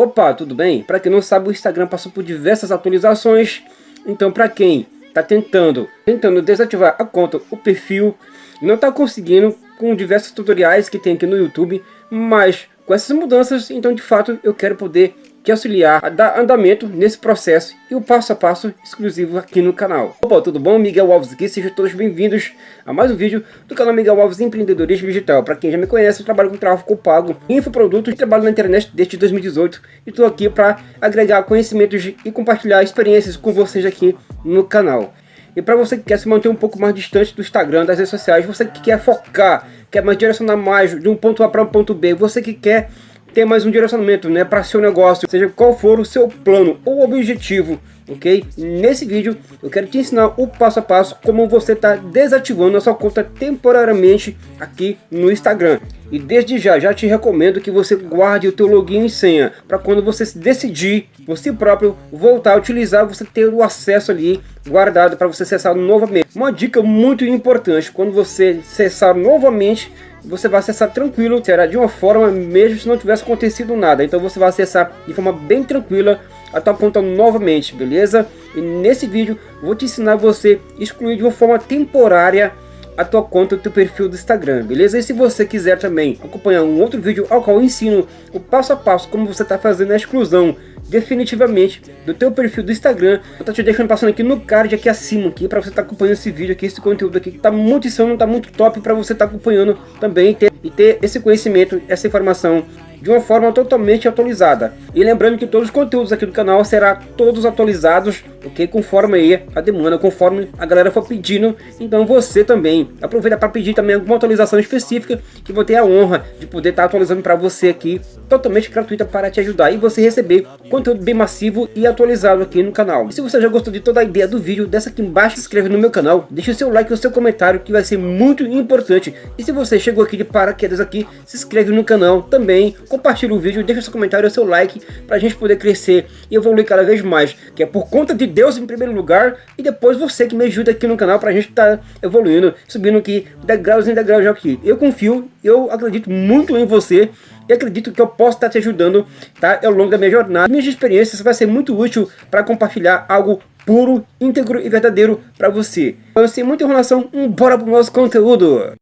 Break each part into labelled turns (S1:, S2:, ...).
S1: Opa, tudo bem? Para quem não sabe, o Instagram passou por diversas atualizações. Então, para quem está tentando, tentando desativar a conta, o perfil, não está conseguindo com diversos tutoriais que tem aqui no YouTube, mas com essas mudanças, então de fato eu quero poder te auxiliar a dar andamento nesse processo e o passo a passo exclusivo aqui no canal. Opa, tudo bom? Miguel Alves aqui, sejam todos bem-vindos a mais um vídeo do canal Miguel Alves Empreendedorismo Digital. Para quem já me conhece, eu trabalho com tráfego pago, infoprodutos, trabalho na internet desde 2018 e estou aqui para agregar conhecimentos e compartilhar experiências com vocês aqui no canal. E para você que quer se manter um pouco mais distante do Instagram, das redes sociais, você que quer focar, quer mais direcionar mais de um ponto A para um ponto B, você que quer ter mais um direcionamento né, para seu negócio, seja qual for o seu plano ou objetivo, ok? Nesse vídeo eu quero te ensinar o passo a passo como você está desativando a sua conta temporariamente aqui no Instagram. E desde já, já te recomendo que você guarde o teu login e senha, para quando você decidir, você próprio, voltar a utilizar, você ter o acesso ali guardado para você acessar novamente. Uma dica muito importante, quando você acessar novamente, você vai acessar tranquilo, será de uma forma mesmo se não tivesse acontecido nada. Então você vai acessar de forma bem tranquila a tua conta novamente, beleza? E nesse vídeo vou te ensinar você excluir de uma forma temporária a tua conta, o teu perfil do Instagram, beleza? E se você quiser também acompanhar um outro vídeo ao qual eu ensino o passo a passo como você está fazendo a exclusão definitivamente do teu perfil do Instagram. Eu tô te deixando passando aqui no card aqui acima aqui para você estar tá acompanhando esse vídeo aqui, esse conteúdo aqui que tá muito insano, tá muito top para você estar tá acompanhando também ter, e ter esse conhecimento, essa informação de uma forma totalmente atualizada. E lembrando que todos os conteúdos aqui do canal serão todos atualizados, ok? Conforme aí a demanda, conforme a galera for pedindo. Então você também aproveita para pedir também alguma atualização específica que vou ter a honra de poder estar tá atualizando para você aqui, totalmente gratuita para te ajudar e você receber conteúdo bem massivo e atualizado aqui no canal. E se você já gostou de toda a ideia do vídeo, desce aqui embaixo, se inscreve no meu canal, deixa o seu like e o seu comentário que vai ser muito importante. E se você chegou aqui de paraquedas aqui, se inscreve no canal também, compartilha o vídeo, deixa seu comentário seu like para a gente poder crescer e evoluir cada vez mais. Que é por conta de Deus em primeiro lugar e depois você que me ajuda aqui no canal para a gente estar tá evoluindo, subindo aqui degraus em degraus aqui. Eu confio, eu acredito muito em você e acredito que eu posso estar te ajudando tá, ao longo da minha jornada. Minhas experiências vai ser muito útil para compartilhar algo puro, íntegro e verdadeiro para você. Então, sem muita enrolação, bora para o nosso conteúdo!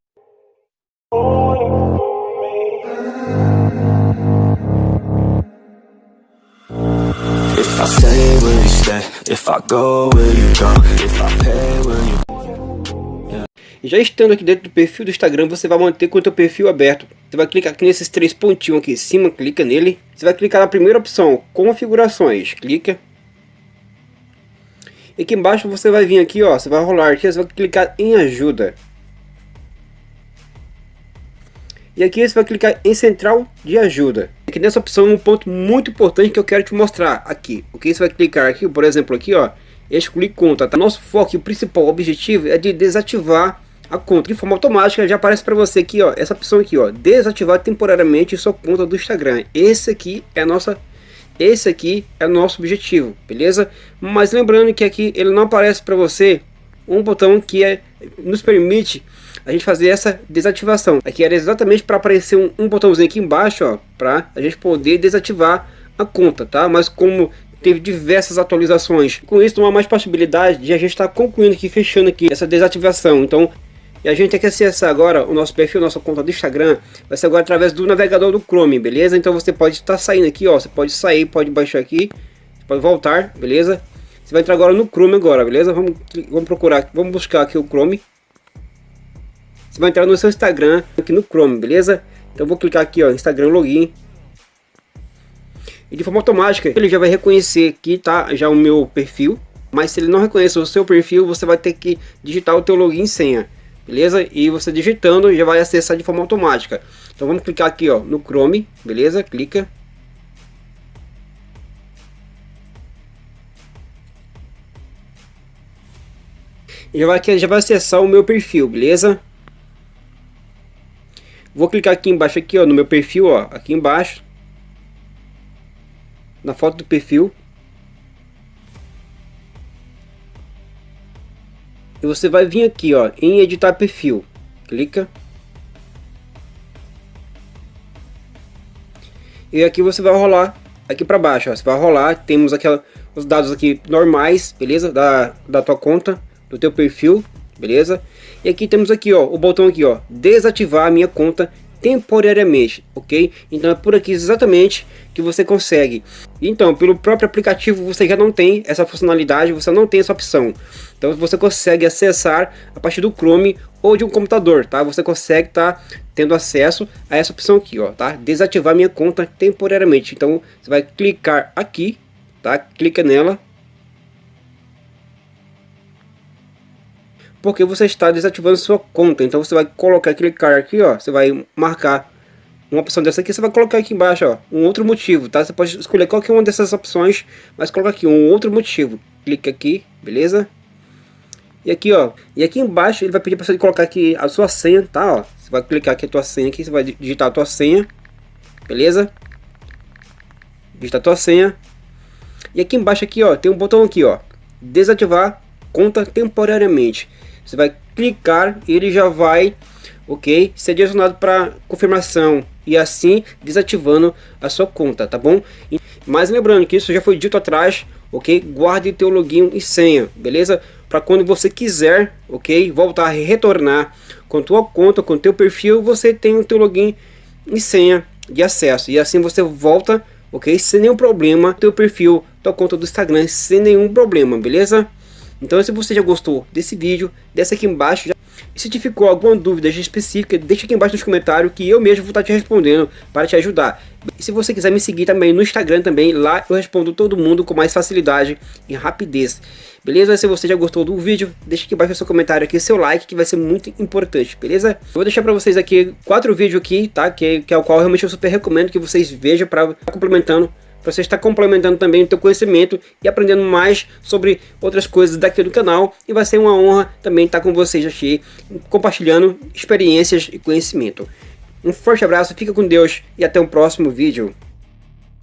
S1: Já estando aqui dentro do perfil do Instagram, você vai manter com o teu perfil aberto. Você vai clicar aqui nesses três pontinhos aqui em cima, clica nele. Você vai clicar na primeira opção, configurações, clica. E aqui embaixo você vai vir aqui, ó, você vai rolar aqui, você vai clicar em ajuda. E aqui você vai clicar em central de ajuda. Aqui nessa opção um ponto muito importante que eu quero te mostrar aqui. Ok, você vai clicar aqui, por exemplo aqui ó, excluir conta. Tá? Nosso foco o principal objetivo é de desativar a conta de forma automática. Já aparece para você aqui ó, essa opção aqui ó, desativar temporariamente sua conta do Instagram. Esse aqui é a nossa esse aqui é o nosso objetivo, beleza? Mas lembrando que aqui ele não aparece para você um botão que é, nos permite a gente fazer essa desativação. Aqui era exatamente para aparecer um, um, botãozinho aqui embaixo, ó, para a gente poder desativar a conta, tá? Mas como teve diversas atualizações, com isso não há mais possibilidade de a gente estar tá concluindo aqui, fechando aqui essa desativação. Então, e a gente tem que acessar agora o nosso perfil, nossa conta do Instagram, vai ser agora através do navegador do Chrome, beleza? Então você pode estar tá saindo aqui, ó, você pode sair, pode baixar aqui, pode voltar, beleza? Você vai entrar agora no Chrome agora, beleza? Vamos, vamos procurar, vamos buscar aqui o Chrome. Você vai entrar no seu Instagram aqui no Chrome, beleza? Então vou clicar aqui, ó, Instagram Login. E de forma automática ele já vai reconhecer que tá já o meu perfil. Mas se ele não reconhecer o seu perfil, você vai ter que digitar o teu login e senha. Beleza? E você digitando já vai acessar de forma automática. Então vamos clicar aqui ó, no Chrome, beleza? Clica. Já vai, já vai acessar o meu perfil, beleza? Vou clicar aqui embaixo aqui, ó, no meu perfil, ó, aqui embaixo. Na foto do perfil. E você vai vir aqui, ó, em editar perfil. Clica. E aqui você vai rolar aqui para baixo, ó, você vai rolar, temos aquela, os dados aqui normais, beleza? Da, da tua conta, do teu perfil, beleza? E aqui temos aqui, ó, o botão aqui, ó, desativar a minha conta temporariamente, ok? Então é por aqui exatamente que você consegue. Então, pelo próprio aplicativo você já não tem essa funcionalidade, você não tem essa opção. Então você consegue acessar a partir do Chrome ou de um computador, tá? Você consegue estar tá tendo acesso a essa opção aqui, ó, tá? Desativar minha conta temporariamente. Então você vai clicar aqui, tá? Clica nela porque você está desativando sua conta. Então você vai colocar, clicar aqui, ó, você vai marcar uma opção dessa aqui, você vai colocar aqui embaixo, ó, um outro motivo, tá? Você pode escolher qualquer uma dessas opções, mas coloca aqui um outro motivo. Clica aqui, beleza? E aqui, ó, e aqui embaixo ele vai pedir para você colocar aqui a sua senha, tá? Ó, você vai clicar aqui a tua senha aqui, você vai digitar a tua senha, beleza? Digitar a tua senha. E aqui embaixo aqui, ó, tem um botão aqui, ó, desativar conta temporariamente. Você vai clicar e ele já vai, ok, ser direcionado para confirmação e assim desativando a sua conta, tá bom? Mas lembrando que isso já foi dito atrás, ok? Guarde teu login e senha, beleza? Para quando você quiser, ok? Voltar a retornar com tua conta, com teu perfil, você tem o teu login e senha de acesso. E assim você volta, ok? Sem nenhum problema, teu perfil, tua conta do Instagram, sem nenhum problema, beleza? Então se você já gostou desse vídeo, desce aqui embaixo. E se te ficou alguma dúvida específica, deixa aqui embaixo nos comentários que eu mesmo vou estar te respondendo para te ajudar. E se você quiser me seguir também no Instagram também, lá eu respondo todo mundo com mais facilidade e rapidez. Beleza? Se você já gostou do vídeo, deixa aqui embaixo seu comentário aqui, seu like, que vai ser muito importante, beleza? Eu vou deixar para vocês aqui quatro vídeos aqui, tá? Que, que é o qual realmente eu super recomendo que vocês vejam para complementando você estar complementando também o teu conhecimento e aprendendo mais sobre outras coisas daqui do canal. E vai ser uma honra também estar com vocês aqui, compartilhando experiências e conhecimento. Um forte abraço, fica com Deus e até o próximo vídeo.